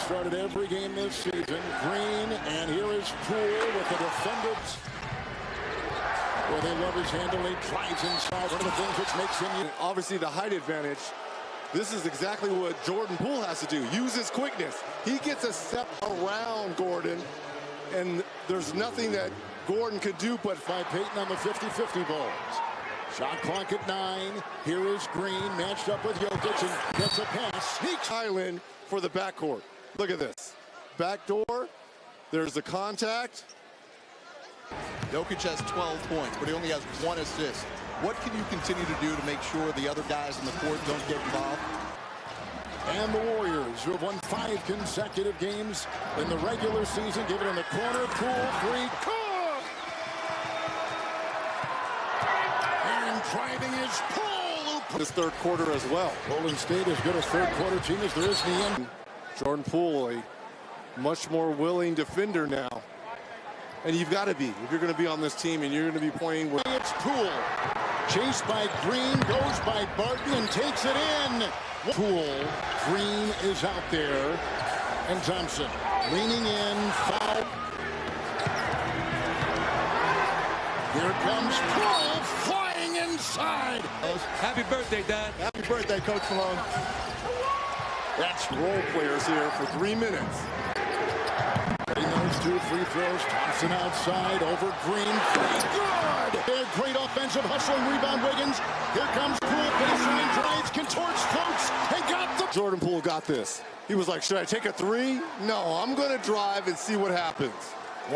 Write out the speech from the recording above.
started every game this season. Green, and here is Poole with the defenders. Well, they love his handle. He drives inside. One of the things which makes him... Obviously, the height advantage. This is exactly what Jordan Poole has to do. Use his quickness. He gets a step around Gordon, and there's nothing that Gordon could do but by Payton on the 50-50 balls. Shot clock at nine. Here is Green matched up with Jokic and gets a pass. Sneaks Highland for the backcourt. Look at this. Back door. There's the contact. Jokic has 12 points, but he only has one assist. What can you continue to do to make sure the other guys in the court don't get involved? And the Warriors, who have won five consecutive games in the regular season, give it in the corner. Poole, three. Cook! And driving is Poole. This third quarter as well. Golden State as good a third quarter team as there is in the end. Jordan Poole, a much more willing defender now. And you've got to be if you're going to be on this team and you're going to be playing with. It's Poole. Chased by Green, goes by Barton and takes it in. Poole, Green is out there. And Thompson leaning in, foul. Here comes Poole flying inside. Happy birthday, Dad. Happy birthday, Coach Malone. That's role players here for three minutes. Those two free throws. Thompson outside over Green. Pretty good. Great offensive hustling rebound. Wiggins. Here comes Poole. Baseline drives, contorts, floats, and got the. Jordan Poole got this. He was like, should I take a three? No, I'm going to drive and see what happens.